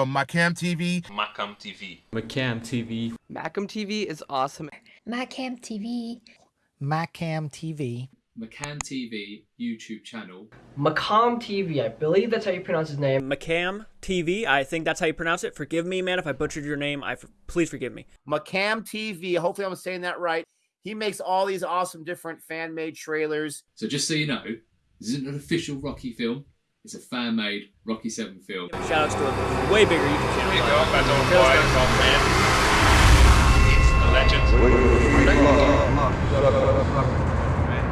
from Macam TV. Macam TV. Macam TV. Macam TV is awesome. Macam TV. Macam TV. Macam TV YouTube channel. Macam TV, I believe that's how you pronounce his name. Macam TV, I think that's how you pronounce it. Forgive me, man, if I butchered your name. I please forgive me. Macam TV. Hopefully, I'm saying that right. He makes all these awesome different fan-made trailers. So just so you know, this isn't an official Rocky film. It's a fan-made Rocky 7 film. Shout outs to a way bigger YouTube channel. There you go, that's all boy, it's all fan. It's the legend.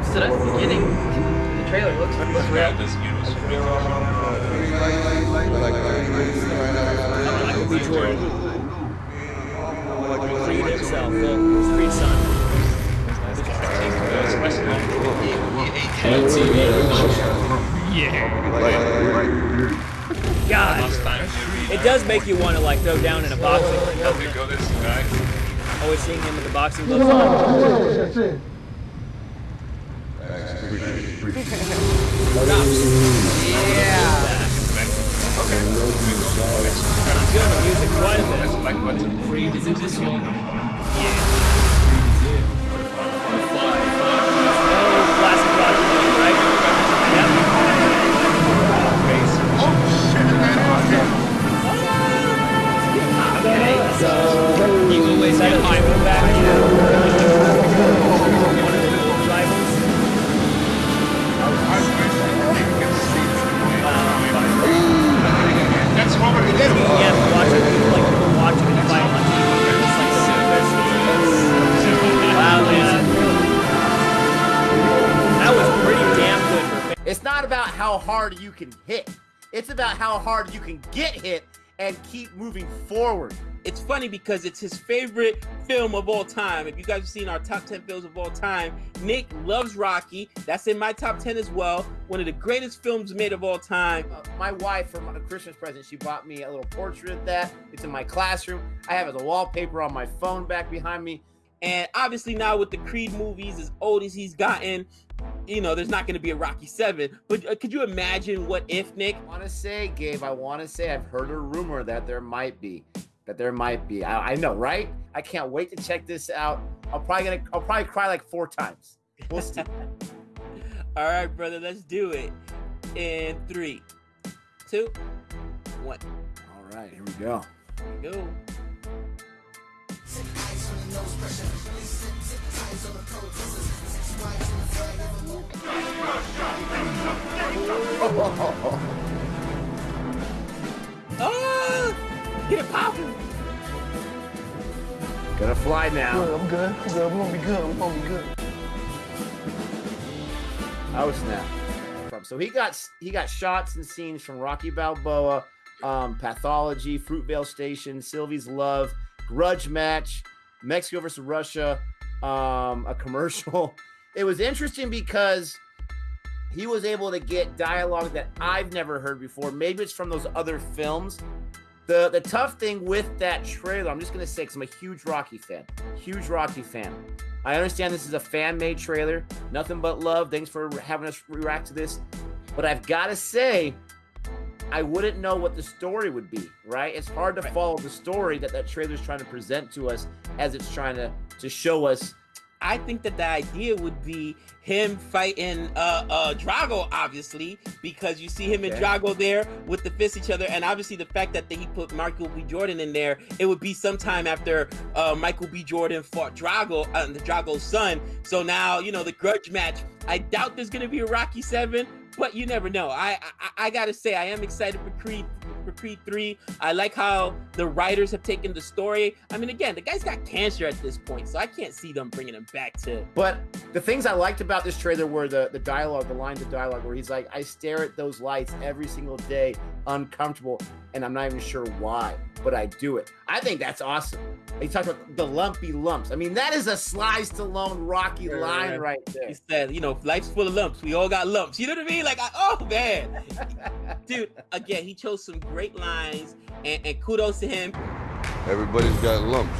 So that's the beginning. The trailer looks, looks real. Yeah, this universe footage. Michael B. Jordan. Creed himself, well, Creed's son. God, it does make you want to like go down in a boxing ring. There you go, this guy. Always seeing him with the boxing gloves on. Good music, quite a bit. Like what's Creed is in this one. Oh, can hit. It's about how hard you can get hit and keep moving forward. It's funny because it's his favorite film of all time. If you guys have seen our top 10 films of all time, Nick loves Rocky. That's in my top 10 as well. One of the greatest films made of all time. Uh, my wife, for a Christmas present, she bought me a little portrait of that. It's in my classroom. I have it as a wallpaper on my phone back behind me. And obviously now with the Creed movies, as old as he's gotten, you know, there's not going to be a Rocky 7. But uh, could you imagine what if, Nick? I want to say, Gabe, I want to say I've heard a rumor that there might be. That there might be. I, I know, right? I can't wait to check this out. I'm probably gonna I'll probably cry like four times. We'll see. All right, brother, let's do it. In three, two, one. All right, here we go. Here we go. Ah! Get it popping! Gonna fly now. I'm good. I'm good. I'm gonna be good. I'm gonna be good. Oh snap! So he got he got shots and scenes from Rocky Balboa, um, Pathology, Fruitvale Station, Sylvie's Love, Grudge Match, Mexico versus Russia, um, a commercial. It was interesting because he was able to get dialogue that I've never heard before. Maybe it's from those other films. The the tough thing with that trailer, I'm just gonna say, because I'm a huge Rocky fan, huge Rocky fan. I understand this is a fan-made trailer, nothing but love. Thanks for having us react to this, but I've got to say, I wouldn't know what the story would be. Right? It's hard to follow the story that that trailer's trying to present to us as it's trying to to show us I think that the idea would be him fighting uh uh Drago, obviously, because you see him and Drago there with the fists each other, and obviously the fact that he put Michael B. Jordan in there, it would be sometime after uh Michael B. Jordan fought Drago, uh, the Drago's son. So now you know the grudge match. I doubt there's gonna be a Rocky Seven, but you never know. I I, I gotta say I am excited for Creed for Creed 3. I like how the writers have taken the story. I mean, again, the guy's got cancer at this point, so I can't see them bringing him back to. But the things I liked about this trailer were the the dialogue, the lines of dialogue, where he's like, "I stare at those lights every single day, uncomfortable, and I'm not even sure why, but I do it." I think that's awesome. He talked about the lumpy lumps. I mean, that is a Sly Stallone Rocky Yeah. line right there. He said, you know, life's full of lumps. We all got lumps. You know what I mean? Like, I, oh man, dude. Again, he chose some great lines, and, and kudos to him. Everybody's got lumps.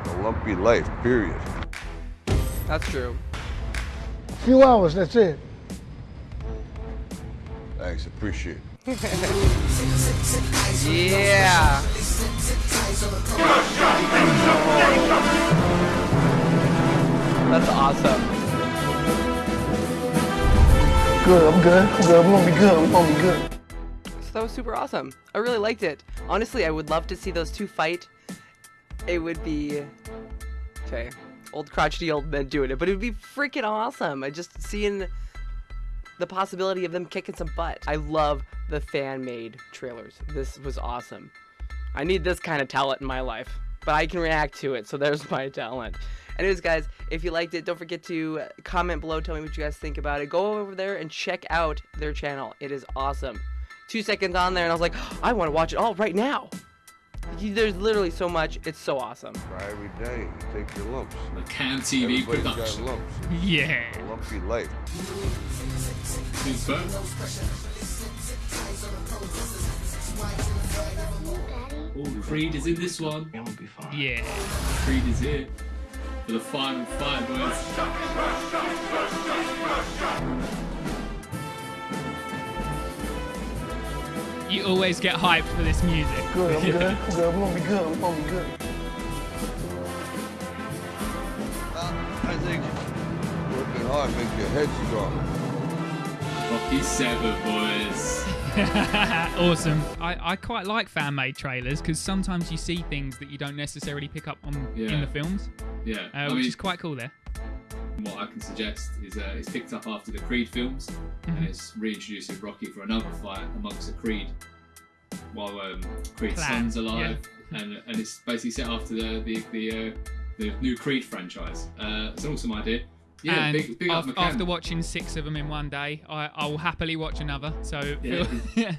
It's a lumpy life, period. That's true. A Few hours, that's it. Thanks, appreciate it. Yeah. That's awesome. Good, I'm good. I'm good. We're gonna be good. We're gonna be good. So that was super awesome. I really liked it. Honestly, I would love to see those two fight. It would be okay. Old crotchety old men doing it, but it would be freaking awesome. I just seeing the possibility of them kicking some butt. I love the fan-made trailers. This was awesome. I need this kind of talent in my life, but I can react to it, so there's my talent. Anyways, guys, if you liked it, don't forget to comment below, tell me what you guys think about it. Go over there and check out their channel. It is awesome. Two seconds on there, and I was like, I want to watch it all right now. There's literally so much. It's so awesome. Try every day. You take your lumps. Cam TV Everybody's got production. lumps. Yeah. A lumpy life. Super. Oh, Creed is in this one. Yeah. Creed is here for the final fight, boys. You always get hyped for this music. Good, I'm good. I'm good. We're gonna be good. We're gonna be good. Uh, I think working hard makes your head strong. Rocky Seven, boys. awesome. I, I quite like fan made trailers because sometimes you see things that you don't necessarily pick up on in the films, Yeah, uh, which mean, is quite cool there. what I can suggest is uh, it's picked up after the Creed films, Mm-hmm. and it's reintroduced with Rocky for another fight amongst the Creed, while um, Creed's Clan, son's alive, and and it's basically set after the the the, uh, the new Creed franchise. Uh, it's an awesome idea. Yeah, and big, big up after watching six of them in one day, I, I will happily watch another. So Yeah. feel-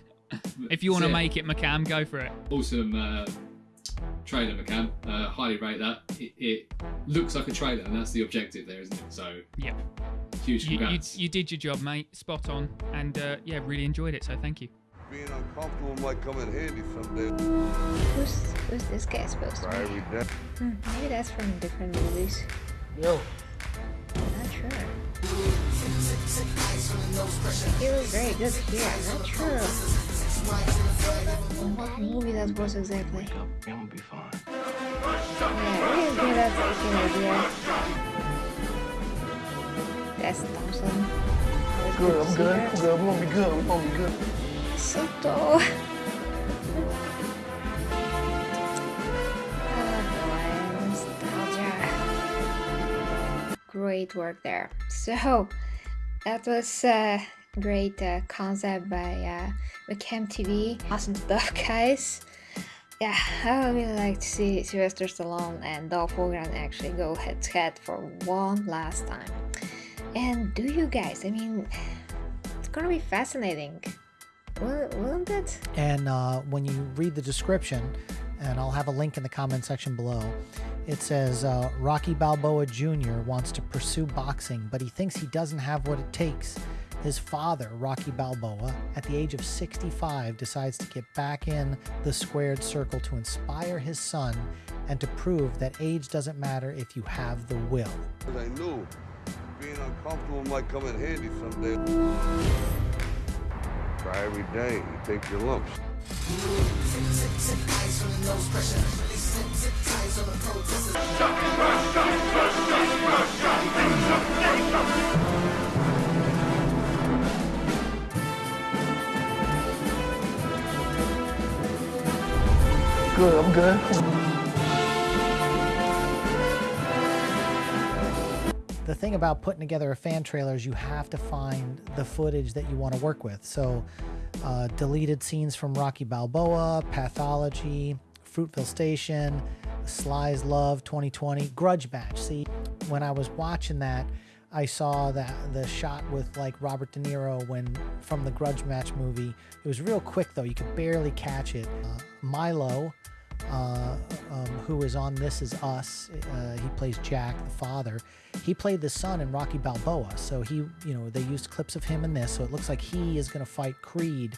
if you want to make it McCam, go for it. awesome uh, trailer, McCam. Uh, highly rate that. It, it looks like a trailer, and that's the objective there, isn't it? So Yep. huge You, you, you did your job, mate. Spot on. And uh, yeah, really enjoyed it. So thank you. Being uncomfortable might come in handy someday. Who's who's this guy supposed to be? every day. Hmm, maybe that's from different movies. Yo. Not sure. He looks very good here. I'm not sure. What movie that was exactly? Yeah, really good at taking idea. That's Thompson. Always Good, I'm see good. I'm good. We're gonna be good. We're gonna be good. So tall. oh boy, nostalgia. Great work there. So that was a great uh, concept by uh, Webcam TV. Awesome stuff, guys. Yeah, I would really like to see Sylvester Stallone and Dolph Lundgren actually go head to head for one last time. And do you guys? I mean, it's gonna be fascinating. Won't it? And uh, when you read the description, and I'll have a link in the comment section below, it says uh, Rocky Balboa Jr. wants to pursue boxing, but he thinks he doesn't have what it takes. His father, Rocky Balboa, at the age of 65, decides to get back in the squared circle to inspire his son and to prove that age doesn't matter if you have the will. I knew being uncomfortable might come in handy someday. Try every day. You take your lumps. Good, I'm good. The thing about putting together a fan trailer is you have to find the footage that you want to work with. So, uh, deleted scenes from Rocky Balboa, Pathology, Fruitvale Station, Sly's Love 2020, Grudge Match. See, when I was watching that, I saw that the shot with like Robert De Niro when from the Grudge Match movie. It was real quick though; you could barely catch it. Uh, Milo, uh, um, who is on This Is Us, uh, he plays Jack, the father. He played the son in Rocky Balboa, so he, you know, they used clips of him in this, so it looks like he is going to fight Creed,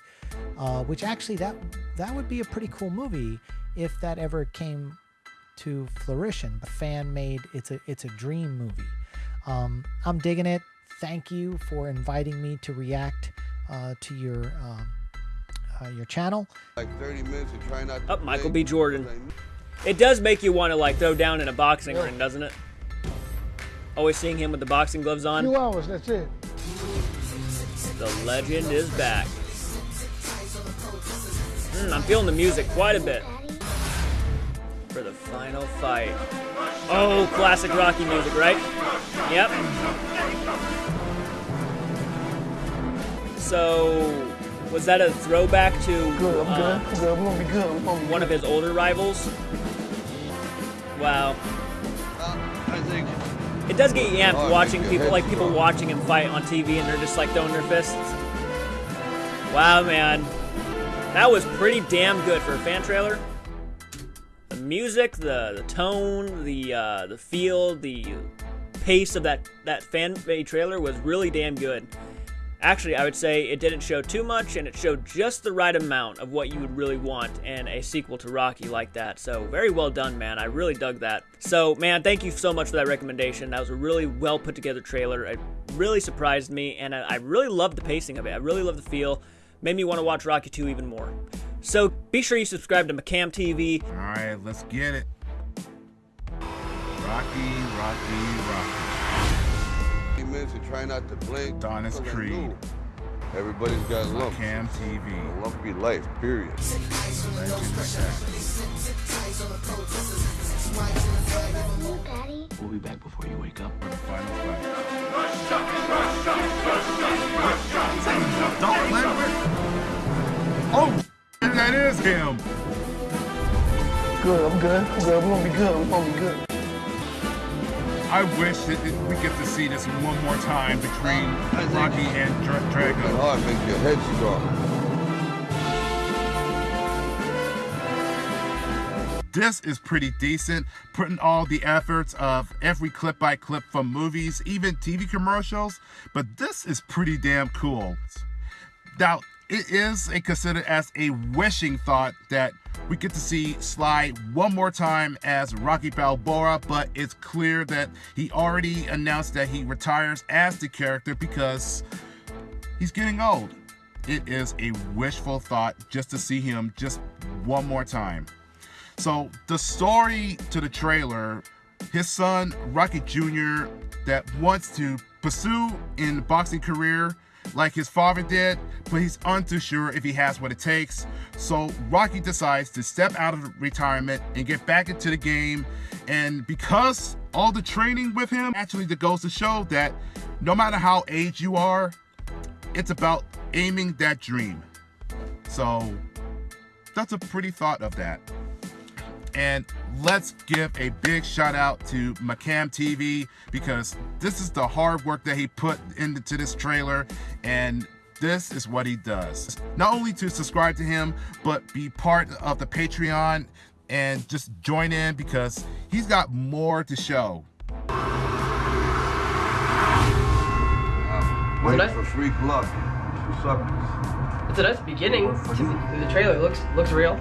uh, which actually that that would be a pretty cool movie if that ever came to fruition. Fan made, it's a it's a dream movie. Um, I'm digging it. Thank you for inviting me to react uh, to your um, uh, your channel. Like 30 minutes and try not to Up, Michael B. Jordan. because I knew- It does make you want to like throw down in a boxing ring, doesn't it? Always seeing him with the boxing gloves on. Two hours, that's it. The legend is back. Mm, I'm feeling the music quite a bit for the final fight. Oh, classic Rocky music, right? Yep. So, was that a throwback to Good, uh, good. Good. We're gonna be good. We're gonna be one of his older rivals? Wow. I think It does get you amped Oh, watching people like people strong. watching him fight on TV and they're just like throwing their fists. Wow, man. That was pretty damn good for a fan trailer. The music, the the tone, the uh, the feel, the pace of that that fan made trailer was really damn good. Actually, I would say it didn't show too much and it showed just the right amount of what you would really want in a sequel to Rocky like that. So, very well done, man. I really dug that. So, man, thank you so much for that recommendation. That was a really well put together trailer. It really surprised me and I really loved the pacing of it. I really loved the feel. Made me want to watch Rocky 2 even more. So, be sure you subscribe to McCam TV. All right, let's get it. Rocky, Rocky, Rocky. 30 minutes and try not to blink. Adonis Creed. Everybody's got lumps. Cam TV. A lumpy life, period. We'll be back before you wake up. For the final fight. Don't let Oh, that is him. good. I'm good. I'm good. We're gonna be good. We're gonna be good. I wish that we get to see this one more time between Rocky and Dra- Drago. hard makes your head strong. This is pretty decent, putting all the efforts of every clip by clip from movies, even TV commercials, but this is pretty damn cool. Now, it is a considered as a wishing thought that we get to see Sly one more time as Rocky Balboa, but it's clear that he already announced that he retires as the character because he's getting old. It is a wishful thought just to see him just one more time. So the story to the trailer, his son Rocky Jr. that wants to pursue in boxing career like his father did, but he's untoo sure if he has what it takes. So Rocky decides to step out of retirement and get back into the game. And because all the training with him actually goes to show that no matter how age you are, it's about aiming that dream. So that's a pretty thought of that. And let's give a big shout out to McCam TV because this is the hard work that he put into this trailer and this is what he does. Not only to subscribe to him, but be part of the Patreon and just join in because he's got more to show. Wait Nice. for free glove. What's up? It's a nice beginning. To the, the trailer looks looks real.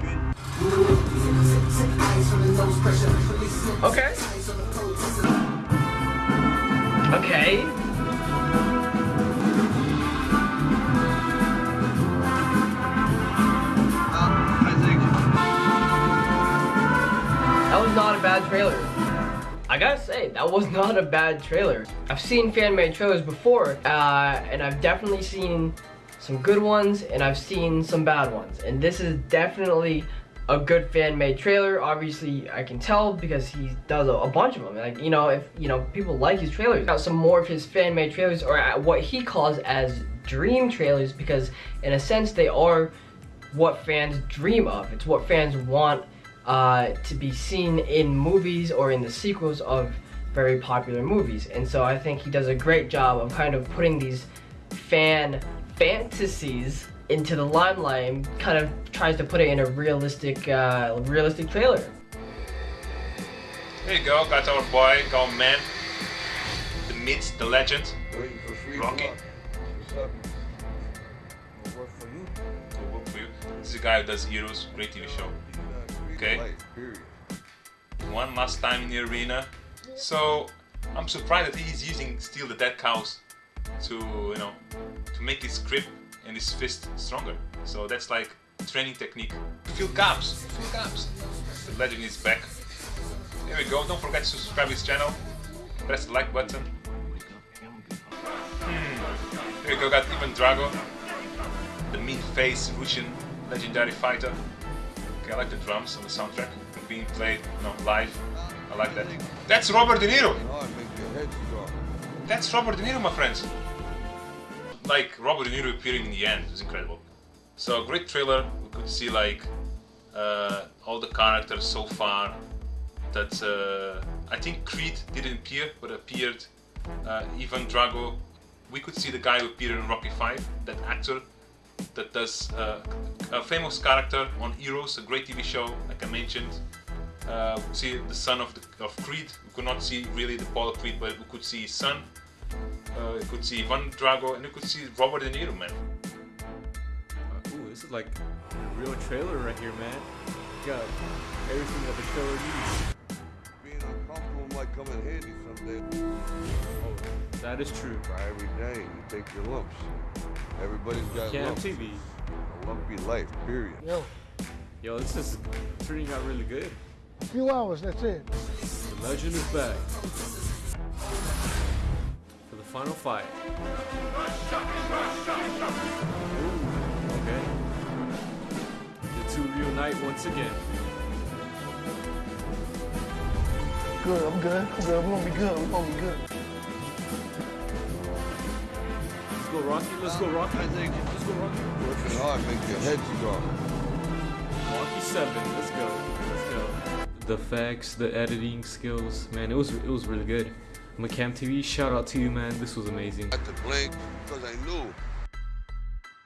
Okay. Okay. That was not a bad trailer. I gotta say, that was not a bad trailer. I've seen fan-made trailers before, uh, and I've definitely seen some good ones, and I've seen some bad ones. And this is definitely a good fan-made trailer. Obviously, I can tell because he does a, a bunch of them. Like, you know, if, you know, people like his trailers. Got some more of his fan-made trailers, or what he calls as dream trailers, because in a sense, they are what fans dream of. It's what fans want uh, to be seen in movies or in the sequels of very popular movies. And so I think he does a great job of kind of putting these fan fantasies into the limelight and kind of tries to put it in a realistic, uh, realistic trailer. There you go, got our boy, gone man. The myth, the legend. waiting Rocky. glove. What's up? Will work for you. Will work for you. This is a guy who does Heroes, great TV show. Okay. One last time in the arena. So I'm surprised that he's using still the dead cows to you know to make his grip and his fist stronger. So that's like training technique. Fill gaps, fill gaps. The legend is back. There we go. Don't forget to subscribe to his channel. Press the like button. Hmm. Here we go. Got Ivan Drago, the mean face Russian legendary fighter. Okay, I like the drums on the soundtrack being played, you know, live. I like that. That's Robert De Niro. That's Robert De Niro, my friends. Like Robert De Niro appearing in the end was incredible. So great trailer. We could see like uh, all the characters so far. That uh, I think Creed didn't appear, but appeared uh, Ivan Drago. We could see the guy who appeared in Rocky 5, that actor that does uh, a famous character on Heroes, a great TV show, like I mentioned. Uh, we see the son of, the, of Creed. We could not see really the Apollo Creed, but we could see his son. Uh, we could see Ivan Drago, and you could see Robert De Niro, man. Ooh, this is like a real trailer right here, man. Got everything that the trailer needs. Being uncomfortable might come in handy someday. Oh, that is true. Try every day, you take your lumps. Everybody's got Cam lumps. TV. A lumpy life, period. Yo, Yo, this is turning out really good. a few hours, that's it. The legend is back. For the final fight. Ooh, okay. The two reunite once again. Good, I'm good. I'm good. We're gonna be good. We're gonna be good. Let's go, Rocky. Let's go, Rocky. I think. Let's go, Rocky. Working hard make your head strong. Rocky Seven. Let's go. Let's go. The facts, the editing skills, man, it was it was really good. McCam TV, shout out to you, man. This was amazing. I Had to blink because I knew.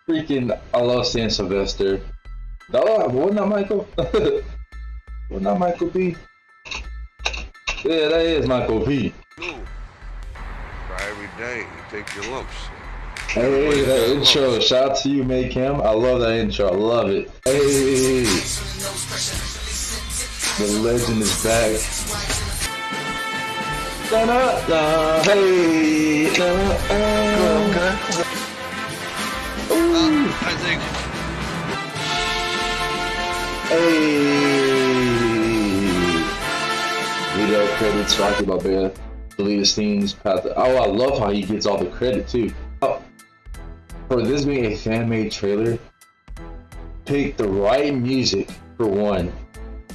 Freaking, I love seeing Sylvester. Oh, wasn't that Michael? wasn't that Michael B? Yeah, that is Michael B. Knew. Every day, you take your lumps. Hey, that intro, shout out to you, Make Him. I love that intro, I love it. Hey, the legend is back. Da-da-da, hey, da-da-da. Ooh. I think. Hey. Video credits, Rocky Balboa, deleted scenes, path. Oh, I love how he gets all the credit too. Oh, for this being a fan-made trailer, pick the right music for one.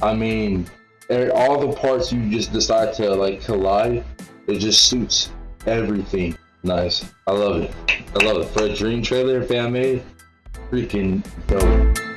I mean, er- all the parts you just decide to like collide, it just suits everything. Nice. I love it. I love it. For a dream trailer fan made, freaking dope.